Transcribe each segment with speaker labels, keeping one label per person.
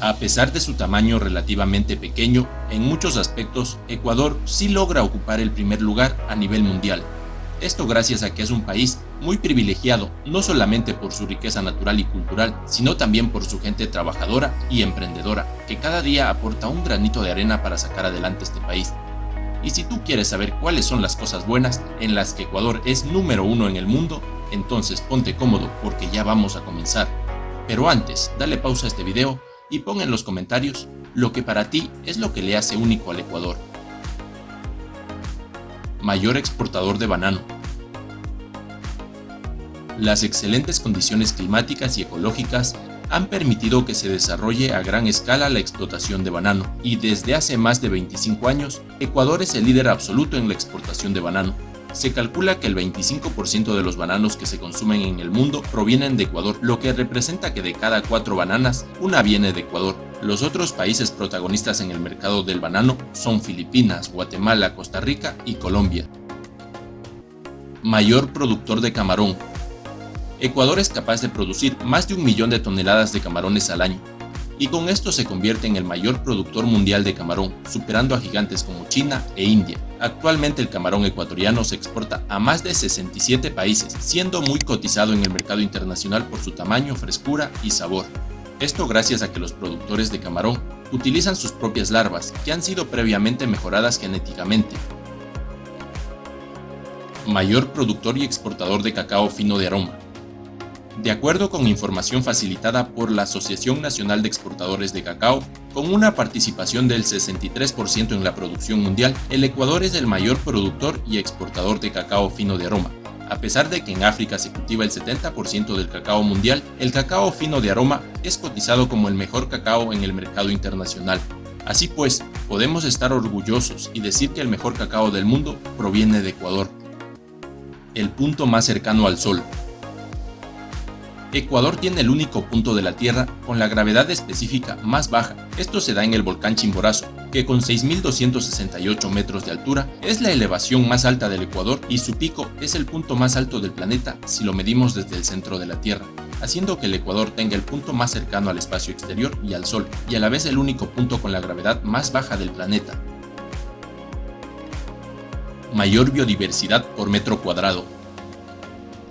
Speaker 1: A pesar de su tamaño relativamente pequeño, en muchos aspectos, Ecuador sí logra ocupar el primer lugar a nivel mundial. Esto gracias a que es un país muy privilegiado, no solamente por su riqueza natural y cultural, sino también por su gente trabajadora y emprendedora, que cada día aporta un granito de arena para sacar adelante este país. Y si tú quieres saber cuáles son las cosas buenas en las que Ecuador es número uno en el mundo, entonces ponte cómodo porque ya vamos a comenzar. Pero antes, dale pausa a este video y pon en los comentarios lo que para ti es lo que le hace único al Ecuador. Mayor exportador de banano. Las excelentes condiciones climáticas y ecológicas han permitido que se desarrolle a gran escala la explotación de banano, y desde hace más de 25 años, Ecuador es el líder absoluto en la exportación de banano, se calcula que el 25% de los bananos que se consumen en el mundo provienen de Ecuador, lo que representa que de cada cuatro bananas, una viene de Ecuador. Los otros países protagonistas en el mercado del banano son Filipinas, Guatemala, Costa Rica y Colombia. Mayor productor de camarón. Ecuador es capaz de producir más de un millón de toneladas de camarones al año, y con esto se convierte en el mayor productor mundial de camarón, superando a gigantes como China e India. Actualmente el camarón ecuatoriano se exporta a más de 67 países, siendo muy cotizado en el mercado internacional por su tamaño, frescura y sabor. Esto gracias a que los productores de camarón utilizan sus propias larvas, que han sido previamente mejoradas genéticamente. Mayor productor y exportador de cacao fino de aroma. De acuerdo con información facilitada por la Asociación Nacional de Exportadores de Cacao, con una participación del 63% en la producción mundial, el Ecuador es el mayor productor y exportador de cacao fino de aroma. A pesar de que en África se cultiva el 70% del cacao mundial, el cacao fino de aroma es cotizado como el mejor cacao en el mercado internacional. Así pues, podemos estar orgullosos y decir que el mejor cacao del mundo proviene de Ecuador. El punto más cercano al Sol, Ecuador tiene el único punto de la Tierra con la gravedad específica más baja. Esto se da en el volcán Chimborazo, que con 6.268 metros de altura es la elevación más alta del Ecuador y su pico es el punto más alto del planeta si lo medimos desde el centro de la Tierra, haciendo que el Ecuador tenga el punto más cercano al espacio exterior y al Sol, y a la vez el único punto con la gravedad más baja del planeta. Mayor biodiversidad por metro cuadrado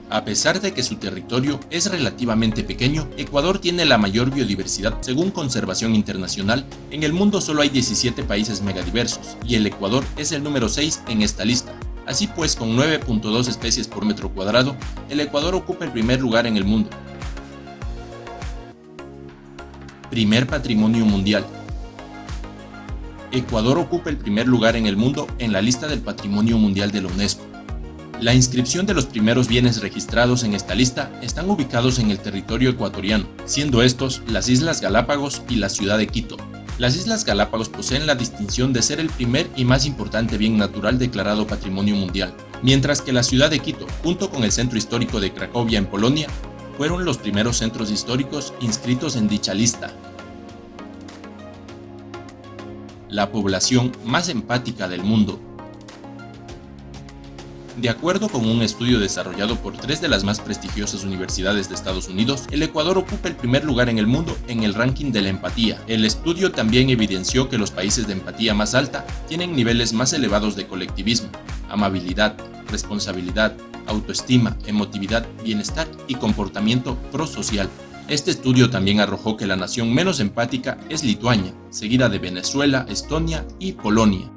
Speaker 1: a pesar de que su territorio es relativamente pequeño, Ecuador tiene la mayor biodiversidad según Conservación Internacional. En el mundo solo hay 17 países megadiversos, y el Ecuador es el número 6 en esta lista. Así pues, con 9.2 especies por metro cuadrado, el Ecuador ocupa el primer lugar en el mundo. Primer Patrimonio Mundial Ecuador ocupa el primer lugar en el mundo en la lista del Patrimonio Mundial de la UNESCO. La inscripción de los primeros bienes registrados en esta lista están ubicados en el territorio ecuatoriano, siendo estos las Islas Galápagos y la ciudad de Quito. Las Islas Galápagos poseen la distinción de ser el primer y más importante bien natural declarado Patrimonio Mundial, mientras que la ciudad de Quito, junto con el centro histórico de Cracovia en Polonia, fueron los primeros centros históricos inscritos en dicha lista. La población más empática del mundo de acuerdo con un estudio desarrollado por tres de las más prestigiosas universidades de Estados Unidos, el Ecuador ocupa el primer lugar en el mundo en el ranking de la empatía. El estudio también evidenció que los países de empatía más alta tienen niveles más elevados de colectivismo, amabilidad, responsabilidad, autoestima, emotividad, bienestar y comportamiento prosocial. Este estudio también arrojó que la nación menos empática es Lituania, seguida de Venezuela, Estonia y Polonia.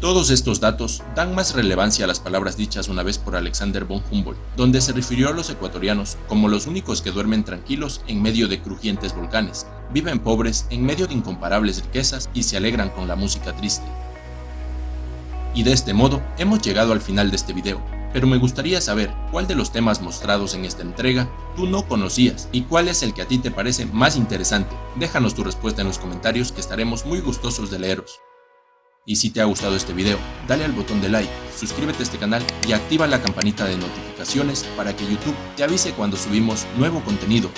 Speaker 1: Todos estos datos dan más relevancia a las palabras dichas una vez por Alexander von Humboldt, donde se refirió a los ecuatorianos como los únicos que duermen tranquilos en medio de crujientes volcanes, viven pobres en medio de incomparables riquezas y se alegran con la música triste. Y de este modo hemos llegado al final de este video, pero me gustaría saber cuál de los temas mostrados en esta entrega tú no conocías y cuál es el que a ti te parece más interesante. Déjanos tu respuesta en los comentarios que estaremos muy gustosos de leeros. Y si te ha gustado este video, dale al botón de like, suscríbete a este canal y activa la campanita de notificaciones para que YouTube te avise cuando subimos nuevo contenido.